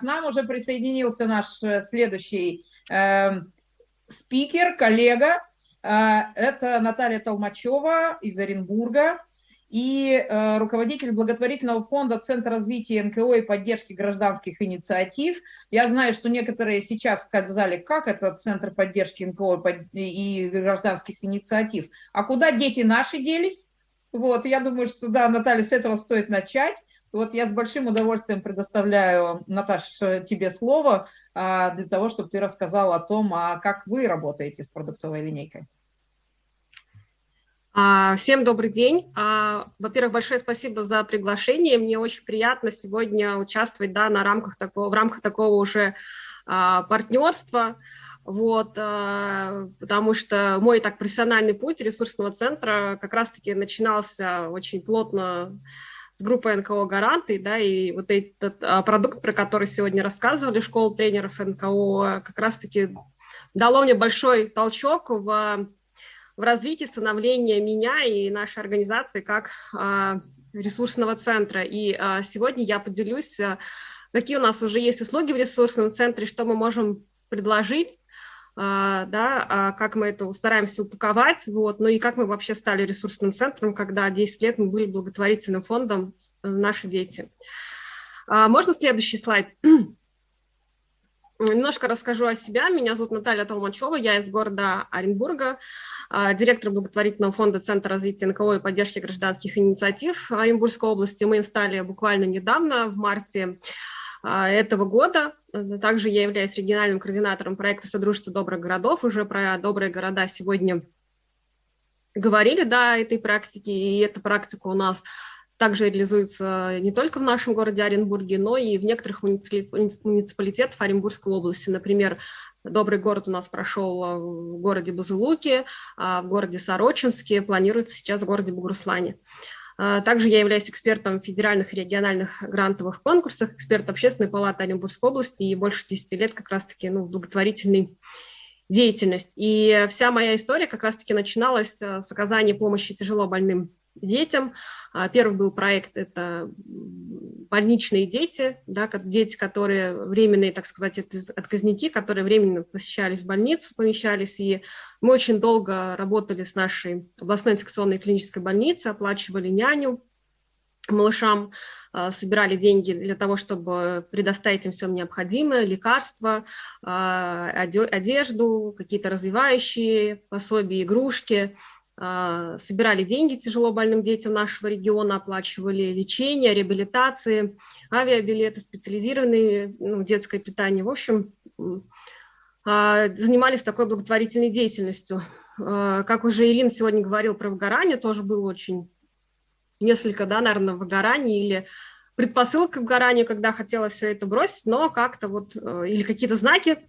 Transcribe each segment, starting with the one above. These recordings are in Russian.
К нам уже присоединился наш э, следующий э, спикер, коллега. Э, это Наталья Толмачева из Оренбурга и э, руководитель благотворительного фонда Центр развития НКО и поддержки гражданских инициатив. Я знаю, что некоторые сейчас сказали, как это Центр поддержки НКО и гражданских инициатив, а куда дети наши делись? Вот, я думаю, что да, Наталья, с этого стоит начать. Вот я с большим удовольствием предоставляю, Наташа, тебе слово а, для того, чтобы ты рассказала о том, а как вы работаете с продуктовой линейкой. А, всем добрый день. А, во-первых, большое спасибо за приглашение. Мне очень приятно сегодня участвовать да, на рамках такого, в рамках такого уже партнерства вот, потому что мой так профессиональный путь ресурсного центра как раз-таки начинался очень плотно с группой НКО «Гаранты», да, и вот этот а, продукт, про который сегодня рассказывали, школа тренеров НКО, как раз-таки дало мне большой толчок в, в развитии становления меня и нашей организации как а, ресурсного центра. И а, сегодня я поделюсь, какие у нас уже есть услуги в ресурсном центре, что мы можем предложить, да, а как мы это стараемся упаковать, вот, ну и как мы вообще стали ресурсным центром, когда 10 лет мы были благотворительным фондом э, «Наши дети». А, можно следующий слайд? Немножко расскажу о себя. Меня зовут Наталья Толмачева, я из города Оренбурга, директор благотворительного фонда Центра развития НКО и поддержки гражданских инициатив Оренбургской области. Мы им стали буквально недавно, в марте а, этого года. Также я являюсь региональным координатором проекта «Содружество добрых городов». Уже про добрые города сегодня говорили, да, этой практики, и эта практика у нас также реализуется не только в нашем городе Оренбурге, но и в некоторых муниципалитетах Оренбургской области. Например, Добрый город у нас прошел в городе Бузулуке, а в городе Сорочинске, планируется сейчас в городе Бугуруслане. А, также я являюсь экспертом федеральных и региональных грантовых конкурсах, эксперт Общественной палаты Оренбургской области и больше 10 лет как раз-таки ну, благотворительной деятельность. И вся моя история как раз-таки начиналась э, с оказания помощи тяжело больным детям. А, первый был проект – это больничные дети, да, дети, которые временные, так сказать, отказники, которые временно посещались в больницу, помещались, и мы очень долго работали с нашей областной инфекционной клинической больницей, оплачивали няню, малышам, а, собирали деньги для того, чтобы предоставить им все необходимое, лекарства, а, одежду, какие-то развивающие пособия, игрушки, собирали деньги тяжело больным детям нашего региона, оплачивали лечение, реабилитации, авиабилеты, специализированное ну, детское питание. В общем, а, занимались такой благотворительной деятельностью. А, как уже Ирина сегодня говорила про выгорание, тоже было очень несколько, да, наверное, выгораний или предпосылка к выгоранию, когда хотелось все это бросить, но как-то вот, э, или какие-то знаки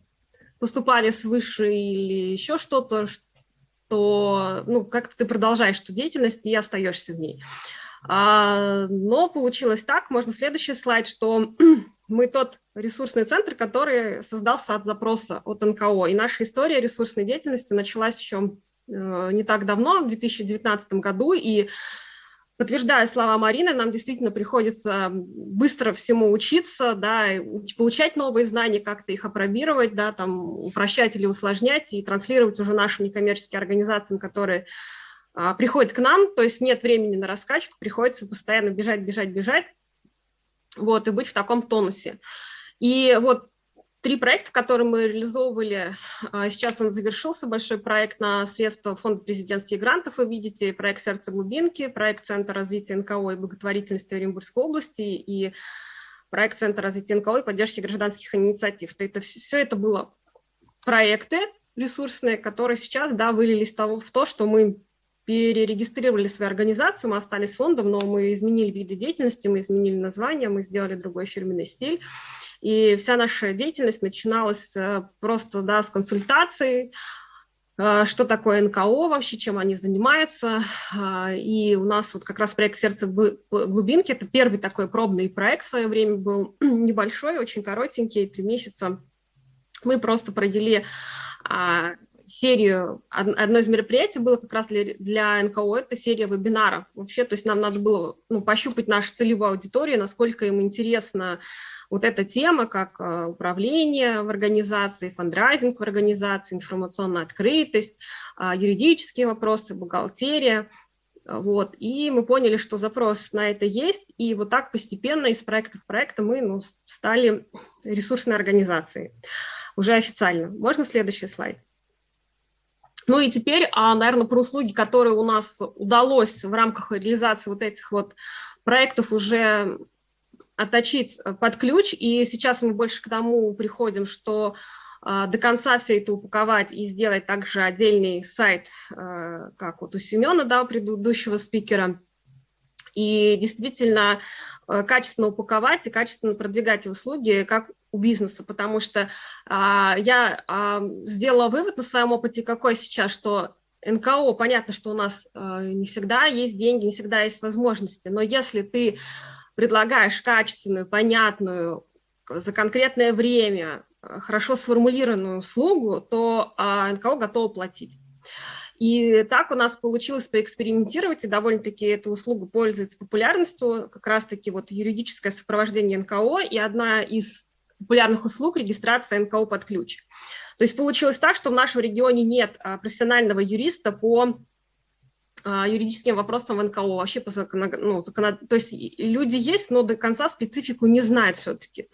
поступали свыше, или еще что-то, то ну, как-то ты продолжаешь эту деятельность и остаешься в ней. А, но получилось так, можно следующий слайд, что мы тот ресурсный центр, который создался от запроса от НКО. И наша история ресурсной деятельности началась еще э, не так давно, в 2019 году, и подтверждая слова Марины, нам действительно приходится быстро всему учиться, да, получать новые знания, как-то их опробировать, да, там, упрощать или усложнять и транслировать уже нашим некоммерческим организациям, которые а, приходят к нам, то есть нет времени на раскачку, приходится постоянно бежать, бежать, бежать, вот, и быть в таком тонусе. И вот три проекта, которые мы реализовывали. А, сейчас он завершился, большой проект на средства Фонда президентских грантов, вы видите, проект «Сердце глубинки», проект Центра развития НКО и благотворительности Оренбургской области и проект Центра развития НКО и поддержки гражданских инициатив. То это, все это было проекты ресурсные, которые сейчас да, вылились в то, что мы перерегистрировали свою организацию, мы остались фондом, но мы изменили виды деятельности, мы изменили название, мы сделали другой фирменный стиль. И вся наша деятельность начиналась э, просто да, с консультаций, э, что такое НКО вообще, чем они занимаются. А, и у нас вот как раз проект «Сердце глубинки» – это первый такой пробный проект в свое время был, небольшой, очень коротенький, три месяца. Мы просто провели а, серию, одно из мероприятий было как раз для, для НКО, это серия вебинаров. Вообще, то есть нам надо было ну, пощупать нашу целевую аудиторию, насколько им интересно вот эта тема, как управление в организации, фандрайзинг в организации, информационная открытость, юридические вопросы, бухгалтерия – вот, и мы поняли, что запрос на это есть, и вот так постепенно из проекта в проект мы ну, стали ресурсной организацией, уже официально. Можно следующий слайд? Ну и теперь, а, наверное, про услуги, которые у нас удалось в рамках реализации вот этих вот проектов уже отточить под ключ, и сейчас мы больше к тому приходим, что а, до конца все это упаковать и сделать также отдельный сайт, а, как вот у Семена, да, предыдущего спикера, и действительно качественно упаковать и качественно продвигать услуги, как у бизнеса, потому что а, я а, сделала вывод на своем опыте какой сейчас, что НКО, понятно, что у нас не всегда есть деньги, не всегда есть возможности, но если ты предлагаешь качественную, понятную, за конкретное время хорошо сформулированную услугу, то а, НКО готово платить. И так у нас получилось поэкспериментировать, и довольно-таки эта услуга пользуется популярностью, как раз-таки вот юридическое сопровождение НКО, и одна из популярных услуг – регистрация НКО под ключ. То есть получилось так, что в нашем регионе нет а, профессионального юриста по юридическим вопросам в НКО, вообще по закону, ну, закон... то есть люди есть, но до конца специфику не знают все-таки.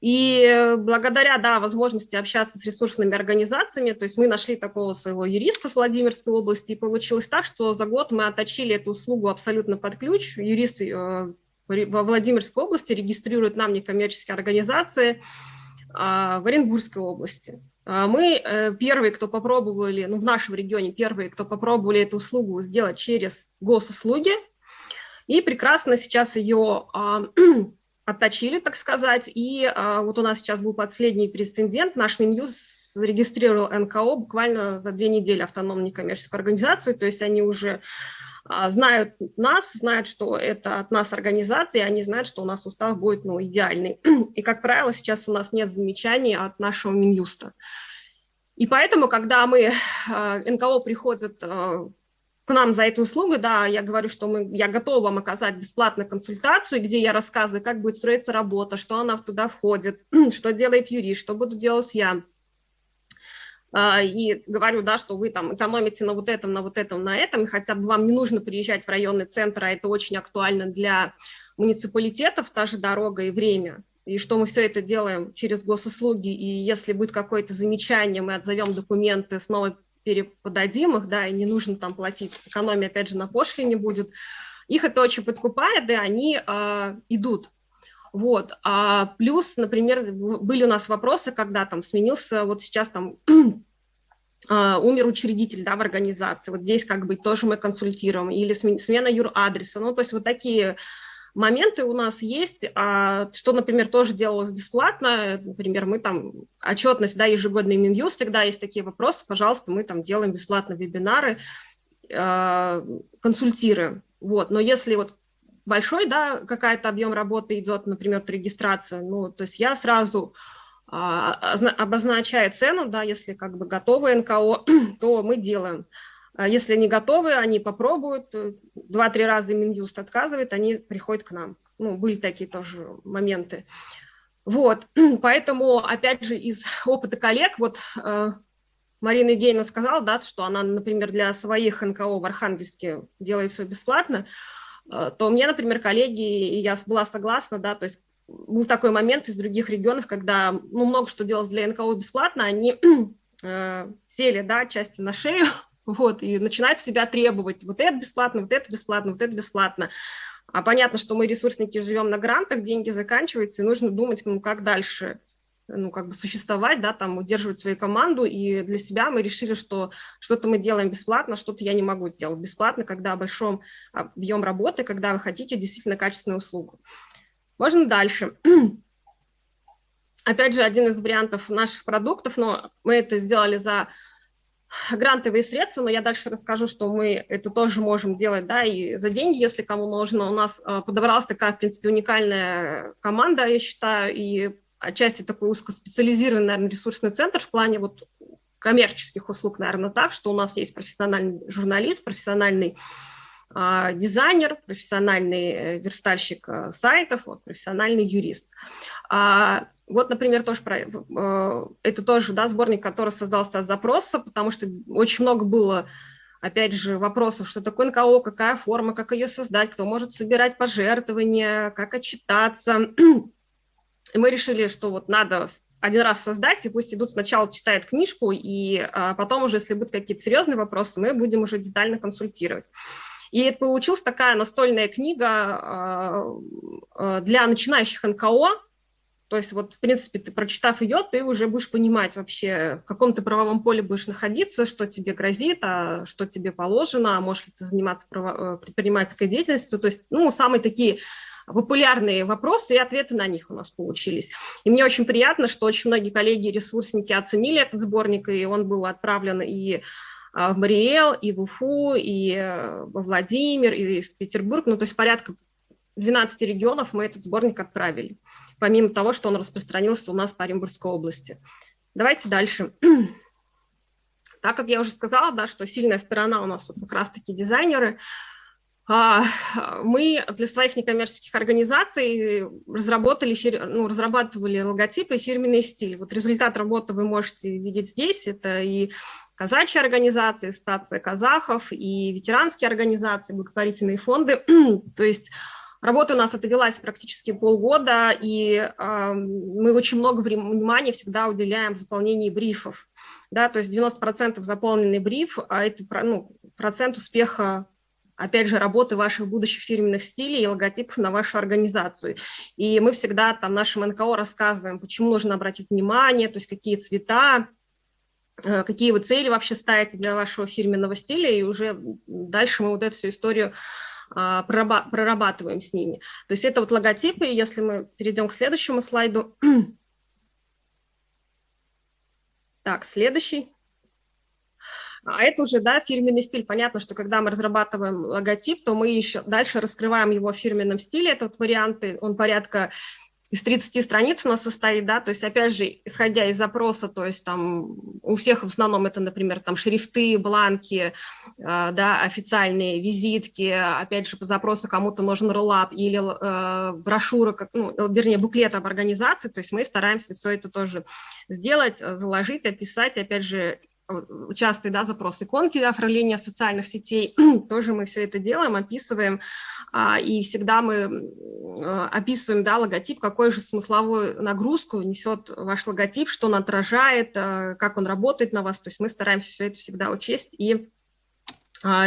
И благодаря, да, возможности общаться с ресурсными организациями, то есть мы нашли такого своего юриста с Владимирской области, и получилось так, что за год мы отточили эту услугу абсолютно под ключ. Юрист э, во Владимирской области регистрирует нам некоммерческие организации а, в Оренбургской области. А мы э, первые, кто попробовали, ну, в нашем регионе первые, кто попробовали эту услугу сделать через госуслуги, и прекрасно сейчас ее а, отточили, так сказать, и а, вот у нас сейчас был последний прецедент, наш Минюс зарегистрировал НКО буквально за две недели автономную некоммерческую организацию, то есть они уже знают нас, знают, что это от нас организация, и они знают, что у нас устав будет ну, идеальный. И, как правило, сейчас у нас нет замечаний от нашего Минюста. И поэтому, когда мы, а, НКО приходят а, к нам за эту услугу, да, я говорю, что мы, я готова вам оказать бесплатную консультацию, где я рассказываю, как будет строиться работа, что она туда входит, что делает юрист, что буду делать я. А, и говорю, да, что вы там экономите на вот этом, на вот этом, на этом, и хотя бы вам не нужно приезжать в районный центр, а это очень актуально для муниципалитетов, та же дорога и время, и что мы все это делаем через госуслуги, и если будет какое-то замечание, мы отзовем документы, снова переподадим их, да, и не нужно там платить, экономия, опять же, на пошлине будет, их это очень подкупает, и они э, идут. Вот. А плюс, например, были у нас вопросы, когда там сменился, вот сейчас там Uh, умер учредитель да, в организации, вот здесь как бы тоже мы консультируем, или смена юр-адреса, ну, то есть вот такие моменты у нас есть, а, что, например, тоже делалось бесплатно, например, мы там, отчетность, да, ежегодный Минюст, всегда есть такие вопросы, пожалуйста, мы там делаем бесплатно вебинары, а, консультируем, вот, но если вот большой, да, какая-то объем работы идет, например, регистрация, ну, то есть я сразу а, обозначаю цену, да, если как бы готовы НКО, то мы делаем. А если не готовы, они попробуют, э, два-три раза Минюст отказывает, они приходят к нам. Ну, были такие тоже моменты. Вот, поэтому, опять же, из опыта коллег, вот э, Марина Евгеньевна сказала, да, что она, например, для своих НКО в Архангельске делает все бесплатно, то мне, например, коллеги, и я была согласна, да, то есть был такой момент из других регионов, когда ну, много что делалось для НКО бесплатно, они э, сели, да, части на шею, вот, и начинать себя требовать, вот это бесплатно, вот это бесплатно, вот это бесплатно. А понятно, что мы, ресурсники, живем на грантах, деньги заканчиваются, и нужно думать, ну, как дальше ну, как бы существовать, да, там, удерживать свою команду, и для себя мы решили, что что-то мы делаем бесплатно, что-то я не могу сделать бесплатно, когда большом объем работы, когда вы хотите действительно качественную услугу. Можно дальше. Опять же, один из вариантов наших продуктов, но мы это сделали за грантовые средства, но я дальше расскажу, что мы это тоже можем делать, да, и за деньги, если кому нужно. У нас а, подобралась такая, в принципе, уникальная команда, я считаю, и отчасти такой узкоспециализированный, наверное, ресурсный центр в плане вот коммерческих услуг, наверное, так, что у нас есть профессиональный журналист, профессиональный а, дизайнер, профессиональный э, верстальщик э, сайтов, вот, профессиональный юрист. Вот, например, тоже про, э, это тоже да, сборник, который создался от запроса, потому что очень много было, опять же, вопросов, что такое НКО, какая форма, как ее создать, кто может собирать пожертвования, как отчитаться. И мы решили, что вот надо один раз создать, и пусть идут сначала читают книжку, и а, потом уже, если будут какие-то серьезные вопросы, мы будем уже детально консультировать. И это получилась такая настольная книга а, а, для начинающих НКО, то есть вот, в принципе, ты, прочитав ее, ты уже будешь понимать вообще, в каком ты правовом поле будешь находиться, что тебе грозит, а что тебе положено, а можешь ли ты заниматься право, э, предпринимательской деятельностью. То есть, ну, самые такие популярные вопросы и ответы на них у нас получились. И мне очень приятно, что очень многие коллеги ресурсники оценили этот сборник, и он был отправлен и а, в Мариэл, и в Уфу, и э, во Владимир, и в Петербург. Ну, то есть порядка 12 регионов мы этот сборник отправили помимо того, что он распространился у нас по Оренбургской области. Давайте дальше. Так как я уже сказала, да, что сильная сторона у нас вот как раз-таки дизайнеры, мы для своих некоммерческих организаций разработали, ну, разрабатывали логотипы и фирменные стили. Вот результат работы вы можете видеть здесь. Это и казачьи организации, ассоциация казахов, и ветеранские организации, благотворительные фонды. То есть Работа у нас отвелась практически полгода, и э, мы очень много внимания всегда уделяем заполнению брифов. Да, то есть 90% заполненный бриф, а это ну, процент успеха опять же, работы ваших будущих фирменных стилей и логотипов на вашу организацию. И мы всегда там нашим НКО рассказываем, почему нужно обратить внимание, то есть какие цвета, э, какие вы цели вообще ставите для вашего фирменного стиля, и уже дальше мы вот эту всю историю а, прорабатываем с ними. То есть это вот логотипы, если мы перейдем к следующему слайду. Так, следующий. А это уже, да, фирменный стиль. Понятно, что когда мы разрабатываем логотип, то мы еще дальше раскрываем его в фирменном стиле. Этот вариант, он порядка из 30 страниц у нас состоит, да, то есть, опять же, исходя из запроса, то есть там у всех в основном это, например, там шрифты, бланки, э, да, официальные визитки, опять же, по запросу кому-то нужен роллап или э, брошюра, как, ну, вернее, буклет об организации, то есть мы стараемся все это тоже сделать, заложить, описать, опять же, частые да, запросы иконки оформления социальных сетей, тоже мы все это делаем, описываем, а, и всегда мы а, описываем да, логотип, какую же смысловую нагрузку несет ваш логотип, что он отражает, а, как он работает на вас, то есть мы стараемся все это всегда учесть и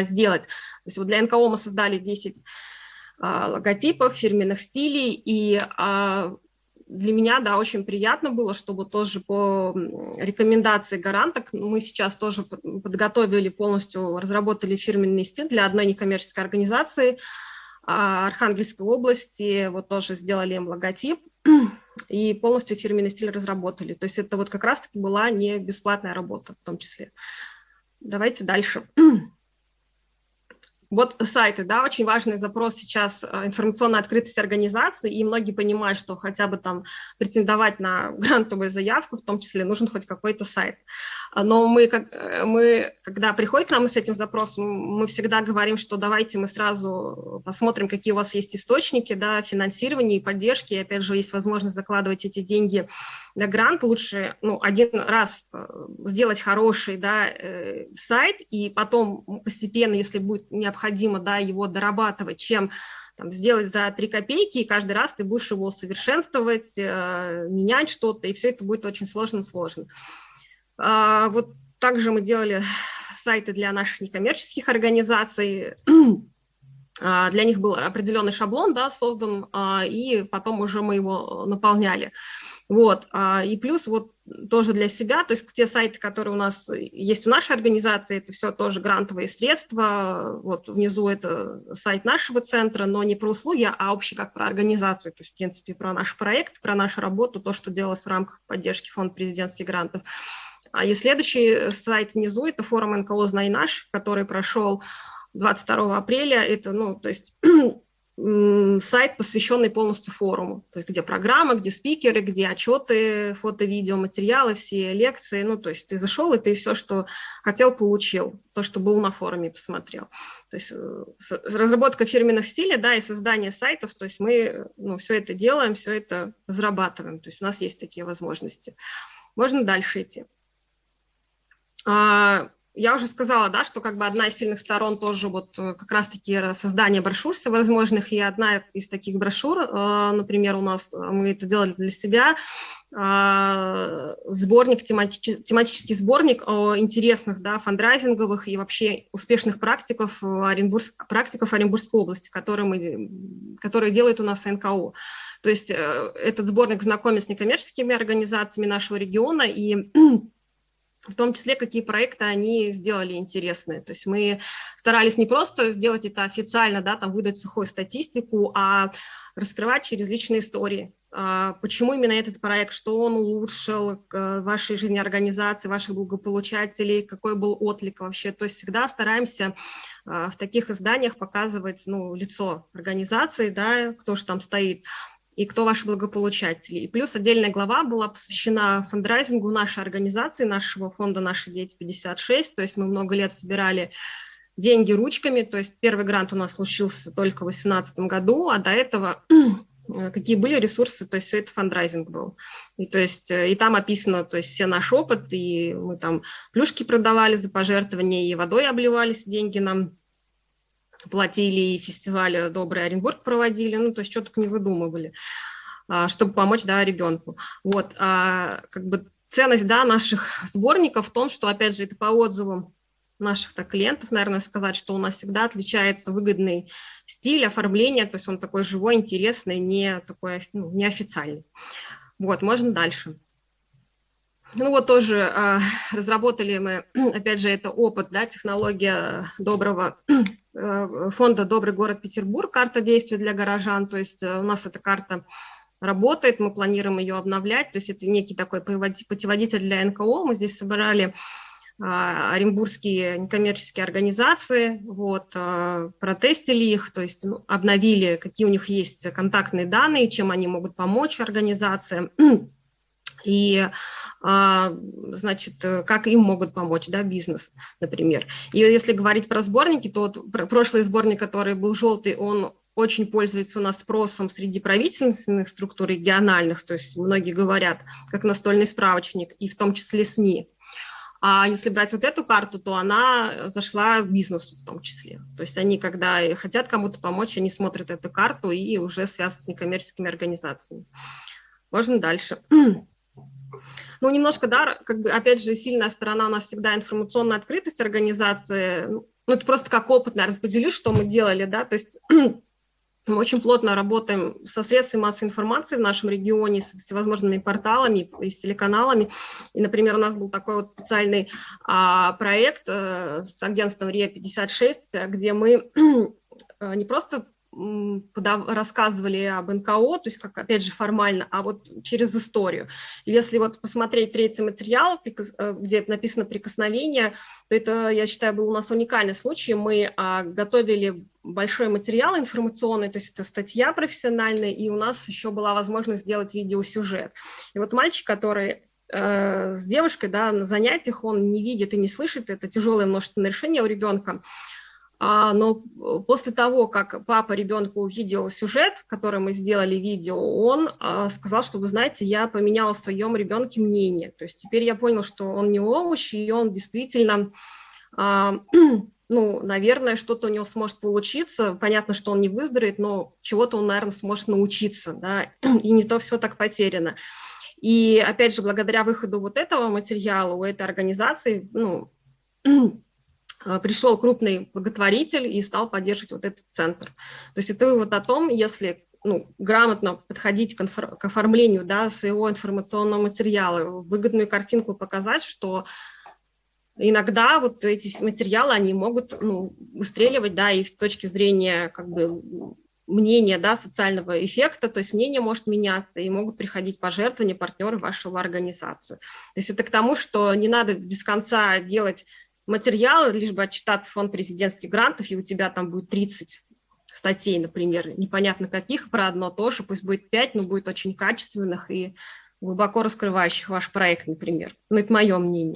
сделать. То есть вот для НКО мы создали 10 логотипов, фирменных стилей, и для меня, да, очень приятно было, чтобы тоже по рекомендации гаранток мы сейчас тоже подготовили полностью, разработали фирменный стиль для одной некоммерческой организации а, Архангельской области, вот тоже сделали им логотип и полностью фирменный стиль разработали. То есть это вот как раз-таки была не бесплатная работа в том числе. Давайте дальше. Вот сайты, да, очень важный запрос сейчас э, информационная открытость организации, и многие понимают, что хотя бы там претендовать на грантовую заявку, в том числе нужен хоть какой-то сайт. Но мы, как, э, мы, когда приходит к нам с этим запросом, мы всегда говорим, что давайте мы сразу посмотрим, какие у вас есть источники, да, финансирования и поддержки, и опять же, есть возможность закладывать эти деньги на грант, лучше, ну, один раз э, сделать хороший, да, сайт, и потом постепенно, если будет необходимо, да, его дорабатывать, чем там, сделать за 3 копейки, и каждый раз ты будешь его совершенствовать, э, менять что-то, и все это будет очень сложно-сложно. А, вот также мы делали сайты для наших некоммерческих организаций, а, для них был определенный шаблон да, создан, а, и потом уже мы его наполняли. Вот. А, и плюс вот тоже для себя, то есть те сайты, которые у нас есть у нашей организации, это все тоже грантовые средства. Вот внизу это сайт нашего центра, но не про услуги, а общий как про организацию, то есть в принципе про наш проект, про нашу работу, то, что делалось в рамках поддержки фонда президентских грантов. А и следующий сайт внизу – это форум НКО «Знай наш», который прошел 22 апреля. Это, ну, то есть сайт, посвященный полностью форуму, то есть где программа, где спикеры, где отчеты, фото, видео, материалы, все лекции, ну, то есть ты зашел, и ты все, что хотел, получил, то, что был на форуме, посмотрел. То есть э, разработка фирменных стилей, да, и создание сайтов, то есть мы, ну, все это делаем, все это разрабатываем, то есть у нас есть такие возможности. Можно дальше идти. А, я уже сказала, да, что как бы одна из сильных сторон тоже вот э, как раз-таки создание брошюр всевозможных, и одна из таких брошюр, э, например, у нас, э, мы это делали для себя, сборник, тематический сборник интересных, да, фандрайзинговых и вообще успешных практиков, Оренбург, практиков Оренбургской области, которые, мы, которые делают у нас НКО. То есть этот сборник знакомит с некоммерческими организациями нашего региона и в том числе, какие проекты они сделали интересные. То есть мы старались не просто сделать это официально, да, там выдать сухую статистику, а раскрывать через личные истории. А, почему именно этот проект, что он улучшил в вашей жизни организации, ваших благополучателей, какой был отклик вообще. То есть всегда стараемся а, в таких изданиях показывать ну, лицо организации, да, кто же там стоит и кто ваши благополучатели. И плюс отдельная глава была посвящена фандрайзингу нашей организации, нашего фонда «Наши дети 56». То есть мы много лет собирали деньги ручками, то есть первый грант у нас случился только в 2018 году, а до этого какие были ресурсы, то есть все это фандрайзинг был. И, то есть, э, и там описано то есть, все наш опыт, и мы там плюшки продавали за пожертвования, и водой обливались, деньги нам платили, и фестиваль «Добрый Оренбург» проводили, ну, то есть что только не выдумывали, а, чтобы помочь, да, ребенку. Вот, а, как бы ценность, да, наших сборников в том, что, опять же, это по отзывам наших -то клиентов, наверное, сказать, что у нас всегда отличается выгодный стиль оформления, то есть он такой живой, интересный, не такой ну, неофициальный. Вот, можно дальше. Ну вот тоже э, разработали мы, опять же, это опыт, да, технология доброго э, фонда «Добрый город Петербург», карта действий для горожан, то есть э, у нас эта карта работает, мы планируем ее обновлять, то есть это некий такой путеводитель для НКО, мы здесь собирали а, оренбургские некоммерческие организации, вот, протестили их, то есть ну, обновили, какие у них есть контактные данные, чем они могут помочь организациям, и, а, значит, как им могут помочь, да, бизнес, например. И если говорить про сборники, то вот прошлый сборник, который был желтый, он очень пользуется у нас спросом среди правительственных структур региональных, то есть многие говорят, как настольный справочник, и в том числе СМИ. А если брать вот эту карту, то она зашла в бизнес в том числе. То есть они, когда хотят кому-то помочь, они смотрят эту карту и уже связаны с некоммерческими организациями. Можно дальше. Ну, немножко, да, как бы, опять же, сильная сторона у нас всегда информационная открытость организации. Ну, это просто как опыт, наверное, поделюсь, что мы делали, да, то есть мы очень плотно работаем со средствами массовой информации в нашем регионе, с всевозможными порталами и с телеканалами. И, например, у нас был такой вот специальный а, проект а, с агентством РИА-56, где мы а, не просто рассказывали об НКО, то есть как, опять же, формально, а вот через историю. Если вот посмотреть третий материал, э, где написано «прикосновение», то это, я считаю, был у нас уникальный случай. Мы а, готовили большой материал информационный, то есть это статья профессиональная, и у нас еще была возможность сделать видеосюжет. И вот мальчик, который э, с девушкой да, на занятиях, он не видит и не слышит, это тяжелое множественное решение у ребенка, но после того, как папа ребенку увидел сюжет, который мы сделали видео, он а, сказал, что, вы знаете, я поменял в своем ребенке мнение. То есть теперь я понял, что он не овощ, и он действительно, а, ну, наверное, что-то у него сможет получиться. Понятно, что он не выздоровеет, но чего-то он, наверное, сможет научиться, да, и не то все так потеряно. И опять же, благодаря выходу вот этого материала у этой организации, ну, Э, пришел крупный благотворитель и стал поддерживать вот этот центр. То есть это вот о том, если ну, грамотно подходить к, к оформлению да, своего информационного материала, выгодную картинку показать, что иногда вот эти материалы, они могут ну, выстреливать, да, и с точки зрения как бы мнения, да, социального эффекта, то есть мнение может меняться, и могут приходить пожертвования, партнеры вашего организацию. То есть это к тому, что не надо без конца делать материалы, лишь бы отчитаться в фонд президентских грантов, и у тебя там будет 30 статей, например, непонятно каких, про одно тоже, пусть будет пять, но будет очень качественных и глубоко раскрывающих ваш проект, например. Ну, это мое мнение.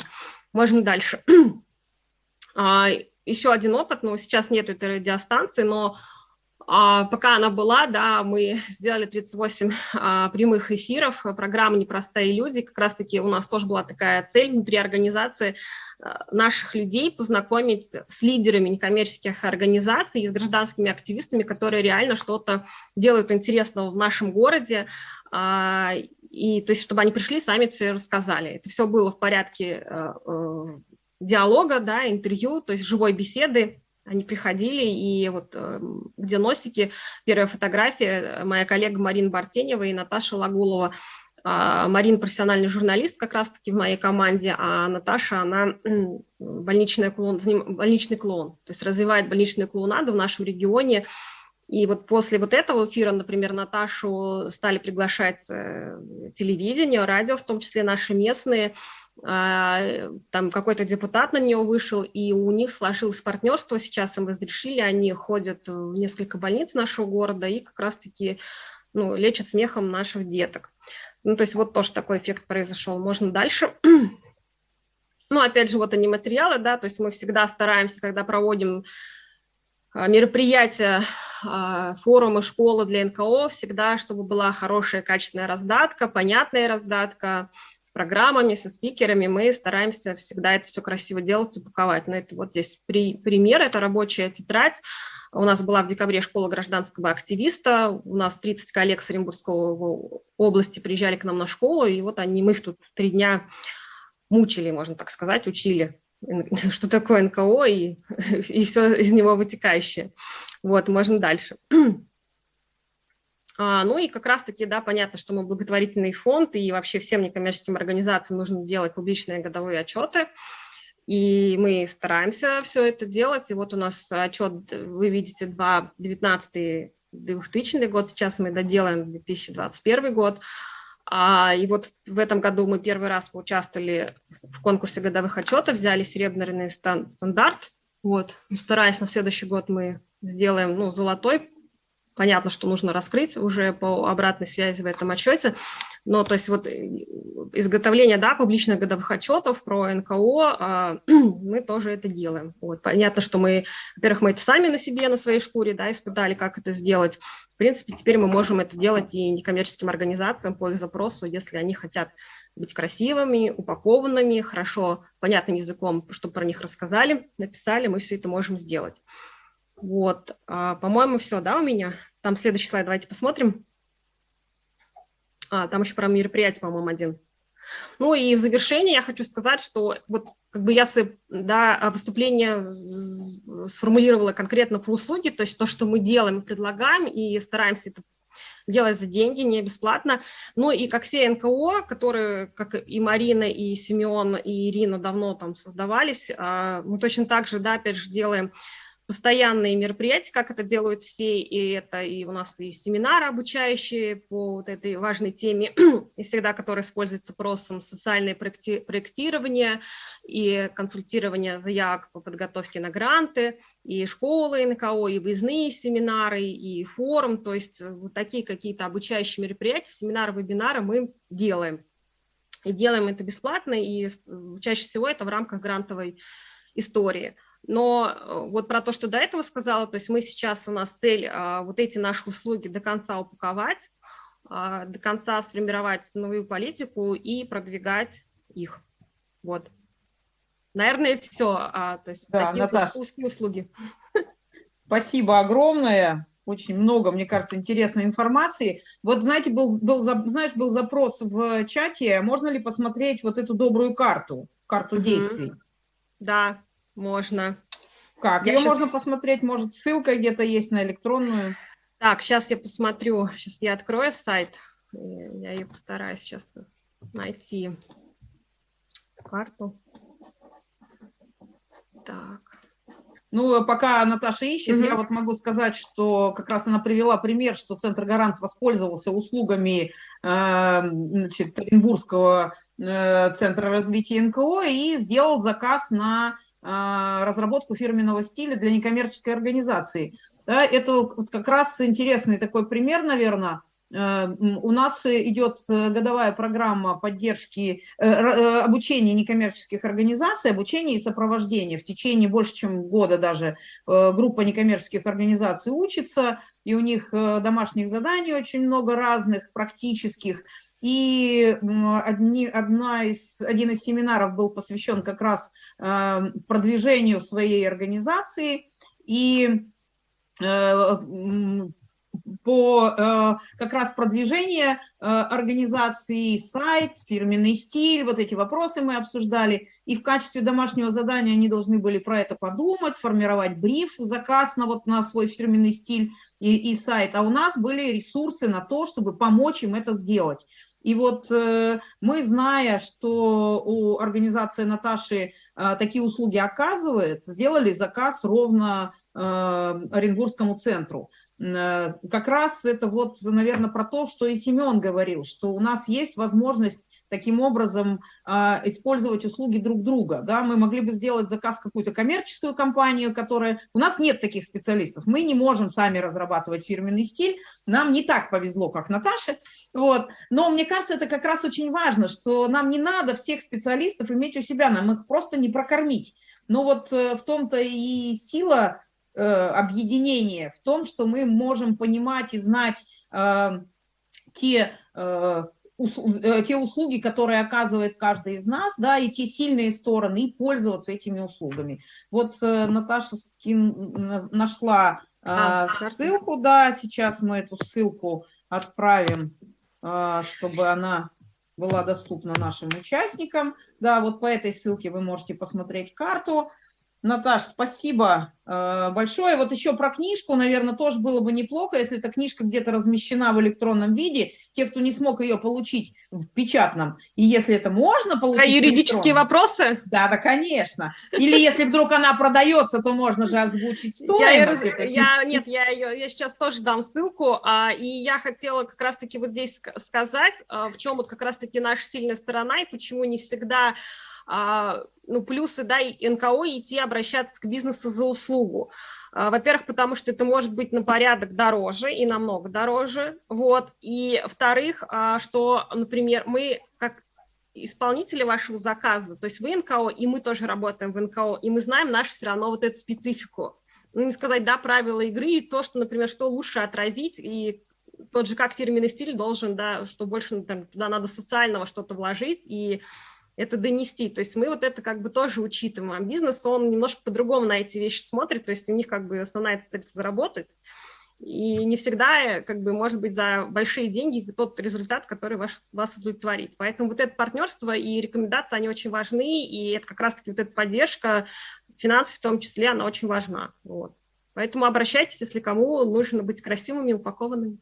Можно дальше. А, еще один опыт, ну, сейчас нет этой радиостанции, но пока она была, да, мы сделали 38 а, прямых эфиров, программа «Непростые люди». Как раз-таки у нас тоже была такая цель внутри организации а, наших людей познакомить с лидерами некоммерческих организаций и с гражданскими активистами, которые реально что-то делают интересного в нашем городе, а, и то есть чтобы они пришли, сами все рассказали. Это все было в порядке а, а, диалога, да, интервью, то есть живой беседы, они приходили, и вот э, где носики, первая фотография, э, моя коллега Марина Бартенева и Наташа Лагулова. А, Марина профессиональный журналист как раз-таки в моей команде, а Наташа, она больничный клоун, больничный клоун, то есть развивает больничную клоунаду в нашем регионе. И вот после вот этого эфира, например, Наташу стали приглашать э, телевидение, радио, в том числе наши местные, там какой-то депутат на нее вышел, и у них сложилось партнерство, сейчас им разрешили, они ходят в несколько больниц нашего города и как раз-таки ну, лечат смехом наших деток. Ну, то есть вот тоже такой эффект произошел. Можно дальше. Ну, опять же, вот они материалы, да, то есть мы всегда стараемся, когда проводим а, мероприятия, а, форумы, школы для НКО, всегда, чтобы была хорошая, качественная раздатка, понятная раздатка, программами, со спикерами, мы стараемся всегда это все красиво делать, упаковать. Но это вот здесь при, пример, это рабочая тетрадь. У нас была в декабре школа гражданского активиста, у нас 30 коллег с Оренбургской области приезжали к нам на школу, и вот они, мы их тут три дня мучили, можно так сказать, учили, что такое НКО и, и все из него вытекающее. Вот, можно дальше. А, ну и как раз-таки, да, понятно, что мы благотворительный фонд, и вообще всем некоммерческим организациям нужно делать публичные годовые отчеты, и мы стараемся все это делать. И вот у нас отчет, вы видите, 2019 2000 год, сейчас мы доделаем 2021 год. А, и вот в этом году мы первый раз поучаствовали в конкурсе годовых отчетов, взяли серебряный стандарт. Вот, стараясь на следующий год мы сделаем ну, золотой понятно, что нужно раскрыть уже по обратной связи в этом отчете. Но то есть вот э, изготовление да, публичных годовых отчетов про НКО, а, мы тоже это делаем. Вот. Понятно, что мы, во-первых, мы это сами на себе, на своей шкуре да, испытали, как это сделать. В принципе, теперь мы можем это делать и некоммерческим организациям по их запросу, если они хотят быть красивыми, упакованными, хорошо, понятным языком, чтобы про них рассказали, написали, мы все это можем сделать. Вот, а, по-моему, все, да, у меня? Там следующий слайд, давайте посмотрим. А, там еще про мероприятие, по-моему, один. Ну и в завершение я хочу сказать, что вот как бы я да, выступление сформулировала конкретно про услуги, то есть то, что мы делаем предлагаем, и стараемся это делать за деньги, не бесплатно. Ну и как все НКО, которые, как и Марина, и Семен, и Ирина давно там создавались, а, мы точно так же, да, опять же, делаем постоянные мероприятия, как это делают все, и это и у нас и семинары обучающие по вот этой важной теме, и всегда, которые используются просом социальное проекти проектирование и консультирование заявок по подготовке на гранты, и школы НКО, и выездные семинары, и форум, то есть вот такие какие-то обучающие мероприятия, семинары, вебинары мы делаем. И делаем это бесплатно, и чаще всего это в рамках грантовой истории. Но э, вот про то, что до этого сказала, то есть мы сейчас, у нас цель а, вот эти наши услуги до конца упаковать, а, до конца сформировать ценовую политику и продвигать их. Вот. Наверное, все. А, то есть да, такие Наташа, услуги. Спасибо огромное. Очень много, мне кажется, интересной информации. Вот, знаете, был, был, знаешь, был запрос в чате, можно ли посмотреть вот эту добрую карту, карту угу. действий? Да, можно. Как? Я Ее сейчас... можно посмотреть, может, ссылка где-то есть на электронную. Так, сейчас я посмотрю, сейчас я открою сайт, я ее постараюсь сейчас найти карту. Так. Ну, пока Наташа ищет, угу. я вот могу сказать, что как раз она привела пример, что Центр Гарант воспользовался услугами э, значит, Оренбургского э, Центра развития НКО и сделал заказ на разработку фирменного стиля для некоммерческой организации. Да, это как раз интересный такой пример, наверное, Э, у нас идет э, годовая программа поддержки э, обучения некоммерческих организаций, обучения и сопровождения. В течение больше, чем года даже группа некоммерческих организаций учится, и у них домашних заданий очень много разных, практических. И одни, одна из, один из семинаров был посвящен как раз продвижению своей организации. И по э, как раз продвижению э, организации, сайт, фирменный стиль, вот эти вопросы мы обсуждали. И в качестве домашнего задания они должны были про это подумать, сформировать бриф, заказ на, вот, на свой фирменный стиль и, и сайт. А у нас были ресурсы на то, чтобы помочь им это сделать. И вот э, мы, зная, что у организации Наташи э, такие услуги оказывает, сделали заказ ровно э, Оренбургскому центру. Как раз это вот, наверное, про то, что и Семен говорил, что у нас есть возможность таким образом а, использовать услуги друг друга. Да? Мы могли бы сделать заказ какую-то коммерческую компанию, которая... У нас нет таких специалистов, мы не можем сами разрабатывать фирменный стиль, нам не так повезло, как Наташе. Вот. Но мне кажется, это как раз очень важно, что нам не надо всех специалистов иметь у себя, нам их просто не прокормить. Но вот э, в том-то и сила Э, объединение в том, что мы можем понимать и знать э, те, э, те услуги, которые оказывает каждый из нас, да, и те сильные стороны, и пользоваться этими услугами. Вот Наташа скин, нашла а, ссылку, да, сейчас мы эту ссылку отправим, чтобы она была доступна нашим участникам. Да, вот по этой ссылке вы можете посмотреть карту, Наташ, спасибо э, большое. Вот еще про книжку, наверное, тоже было бы неплохо, если эта книжка где-то размещена в электронном виде. Те, кто не смог ее получить в печатном, и если это можно получить... А юридические вопросы? Да, да, конечно. Или если вдруг она продается, то можно же озвучить стоимость. Я, я, нет, я, ее, я сейчас тоже дам ссылку, а, и я хотела как раз-таки вот здесь сказать, а, в чем вот как раз-таки наша сильная сторона, и почему не всегда ну, плюсы, да, и НКО идти обращаться к бизнесу за услугу. А, во-первых, потому что это может быть на порядок дороже и намного дороже, вот, и во-вторых, а, что, например, мы как исполнители вашего заказа, то есть вы НКО, и мы тоже работаем в НКО, и мы знаем нашу все равно вот эту специфику. Ну, не сказать, да, правила игры, и то, что, например, что лучше отразить, и тот же как фирменный стиль должен, да, что больше там, туда надо социального что-то вложить, и это донести. То есть мы вот это как бы тоже учитываем. А бизнес, он немножко по-другому на эти вещи смотрит, то есть у них как бы основная цель – заработать. И не всегда, как бы, может быть, за большие деньги тот результат, который ваш, вас удовлетворит. Поэтому вот это партнерство и рекомендации, они очень важны, и это как раз-таки вот эта поддержка, финансов в том числе, она очень важна. Вот. Поэтому обращайтесь, если кому нужно быть красивыми, упакованными.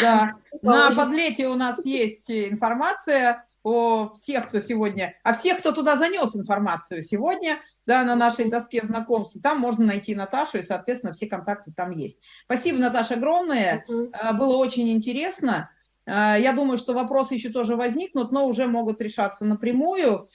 Да, на подлете у нас есть информация о всех, кто сегодня, о всех, кто туда занес информацию сегодня, да, на нашей доске знакомств. Там можно найти Наташу, и, соответственно, все контакты там есть. Спасибо, Наташа, огромное. Uh Было очень интересно. А, я думаю, что вопросы еще тоже возникнут, но уже могут решаться напрямую.